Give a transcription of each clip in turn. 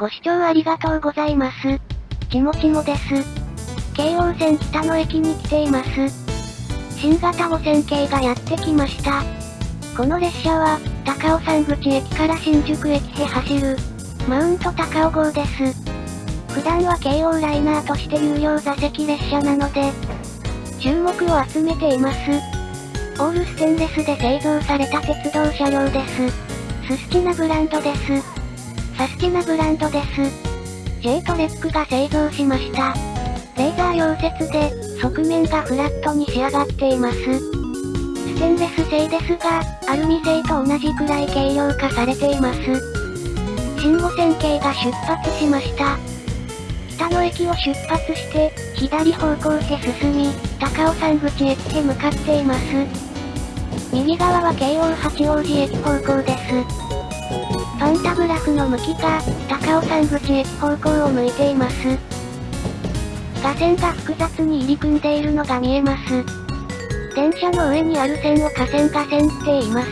ご視聴ありがとうございます。ちもちもです。京王線北野駅に来ています。新型5000系がやってきました。この列車は、高尾山口駅から新宿駅へ走る、マウント高尾号です。普段は京王ライナーとして有料座席列車なので、注目を集めています。オールステンレスで製造された鉄道車両です。ススチナブランドです。サスティナブランドです。J トレックが製造しました。レーザー溶接で、側面がフラットに仕上がっています。ステンレス製ですが、アルミ製と同じくらい軽量化されています。新五線系が出発しました。北野駅を出発して、左方向へ進み、高尾山口駅へ向かっています。右側は京王八王子駅方向です。パンタグラフの向きが、高尾山口駅方向を向いています。架線が複雑に入り組んでいるのが見えます。電車の上にある線を架線架線って言います。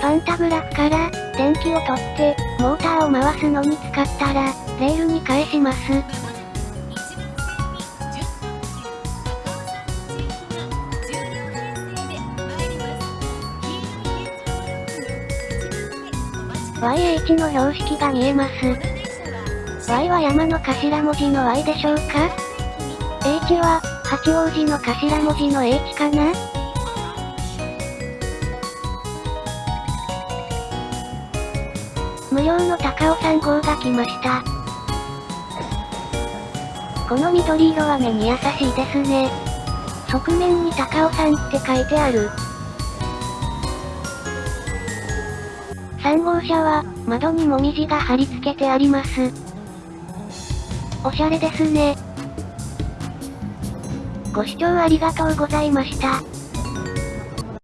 パンタグラフから、電気を取って、モーターを回すのに使ったら、レールに返します。YH の標識が見えます。Y は山の頭文字の Y でしょうか ?H は、八王子の頭文字の H かな？無料の高尾山号が来ました。この緑色は目に優しいですね。側面に高尾山って書いてある。3号車は、窓にもみじが貼り付けてあります。おしゃれですね。ご視聴ありがとうございました。